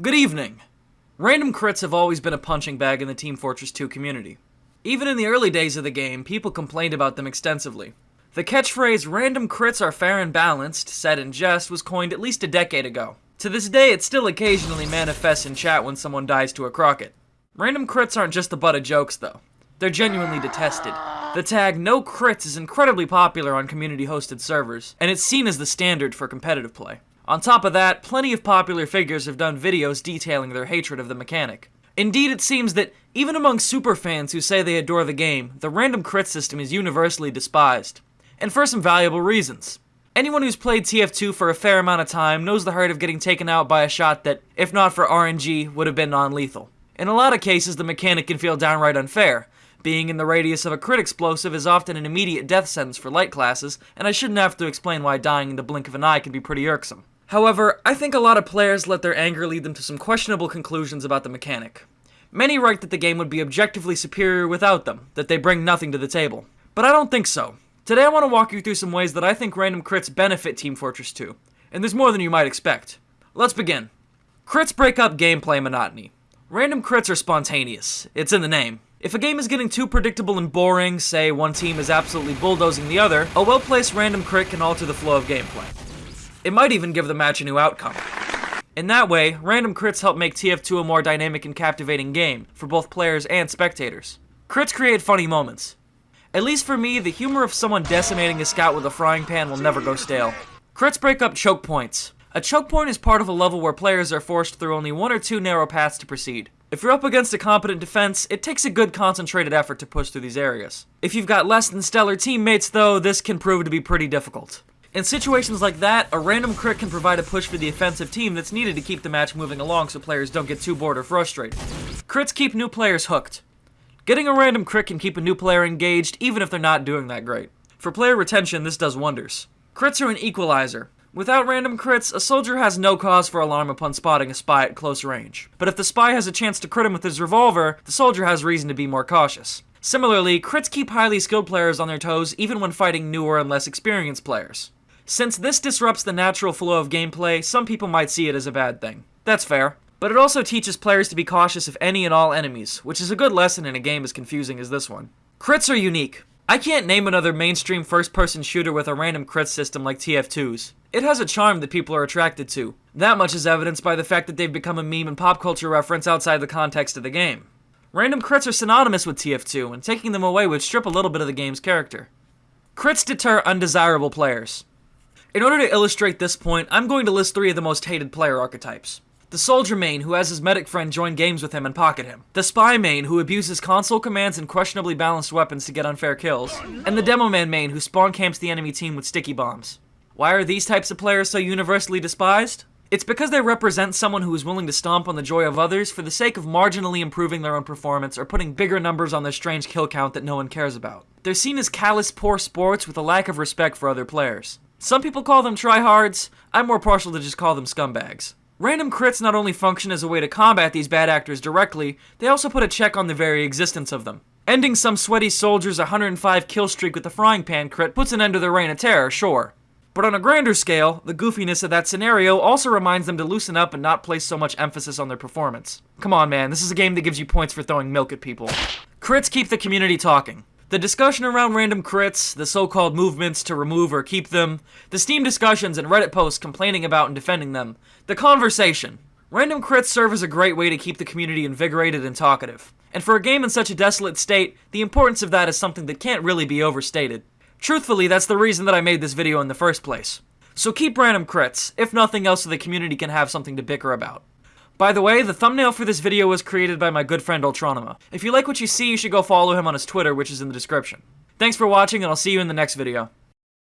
Good evening. Random crits have always been a punching bag in the Team Fortress 2 community. Even in the early days of the game, people complained about them extensively. The catchphrase, random crits are fair and balanced, said in jest, was coined at least a decade ago. To this day, it still occasionally manifests in chat when someone dies to a crocket. Random crits aren't just the butt of jokes, though. They're genuinely detested. The tag no crits is incredibly popular on community hosted servers, and it's seen as the standard for competitive play. On top of that, plenty of popular figures have done videos detailing their hatred of the mechanic. Indeed, it seems that even among superfans who say they adore the game, the random crit system is universally despised. And for some valuable reasons. Anyone who's played TF2 for a fair amount of time knows the hurt of getting taken out by a shot that, if not for RNG, would have been non-lethal. In a lot of cases, the mechanic can feel downright unfair. Being in the radius of a crit explosive is often an immediate death sentence for light classes, and I shouldn't have to explain why dying in the blink of an eye can be pretty irksome. However, I think a lot of players let their anger lead them to some questionable conclusions about the mechanic. Many write that the game would be objectively superior without them, that they bring nothing to the table. But I don't think so. Today I want to walk you through some ways that I think random crits benefit Team Fortress 2, and there's more than you might expect. Let's begin. Crits break up gameplay monotony. Random crits are spontaneous, it's in the name. If a game is getting too predictable and boring, say one team is absolutely bulldozing the other, a well-placed random crit can alter the flow of gameplay. It might even give the match a new outcome. In that way, random crits help make TF2 a more dynamic and captivating game, for both players and spectators. Crits create funny moments. At least for me, the humor of someone decimating a scout with a frying pan will never go stale. Crits break up choke points. A choke point is part of a level where players are forced through only one or two narrow paths to proceed. If you're up against a competent defense, it takes a good concentrated effort to push through these areas. If you've got less than stellar teammates though, this can prove to be pretty difficult. In situations like that, a random crit can provide a push for the offensive team that's needed to keep the match moving along so players don't get too bored or frustrated. Crits keep new players hooked. Getting a random crit can keep a new player engaged even if they're not doing that great. For player retention, this does wonders. Crits are an equalizer. Without random crits, a soldier has no cause for alarm upon spotting a spy at close range. But if the spy has a chance to crit him with his revolver, the soldier has reason to be more cautious. Similarly, crits keep highly skilled players on their toes even when fighting newer and less experienced players. Since this disrupts the natural flow of gameplay, some people might see it as a bad thing. That's fair. But it also teaches players to be cautious of any and all enemies, which is a good lesson in a game as confusing as this one. Crits are unique. I can't name another mainstream first-person shooter with a random crit system like TF2's. It has a charm that people are attracted to. That much is evidenced by the fact that they've become a meme and pop culture reference outside the context of the game. Random crits are synonymous with TF2, and taking them away would strip a little bit of the game's character. Crits deter undesirable players. In order to illustrate this point, I'm going to list three of the most hated player archetypes. The soldier main, who has his medic friend join games with him and pocket him. The spy main, who abuses console commands and questionably balanced weapons to get unfair kills. And the Demoman main, who spawn camps the enemy team with sticky bombs. Why are these types of players so universally despised? It's because they represent someone who is willing to stomp on the joy of others for the sake of marginally improving their own performance or putting bigger numbers on their strange kill count that no one cares about. They're seen as callous, poor sports with a lack of respect for other players. Some people call them tryhards, I'm more partial to just call them scumbags. Random crits not only function as a way to combat these bad actors directly, they also put a check on the very existence of them. Ending some sweaty soldier's 105 kill streak with a frying pan crit puts an end to their reign of terror, sure. But on a grander scale, the goofiness of that scenario also reminds them to loosen up and not place so much emphasis on their performance. Come on man, this is a game that gives you points for throwing milk at people. Crits keep the community talking. The discussion around random crits, the so-called movements to remove or keep them, the Steam discussions and Reddit posts complaining about and defending them, the conversation. Random crits serve as a great way to keep the community invigorated and talkative. And for a game in such a desolate state, the importance of that is something that can't really be overstated. Truthfully, that's the reason that I made this video in the first place. So keep random crits, if nothing else so the community can have something to bicker about. By the way, the thumbnail for this video was created by my good friend Ultronima. If you like what you see, you should go follow him on his Twitter, which is in the description. Thanks for watching, and I'll see you in the next video.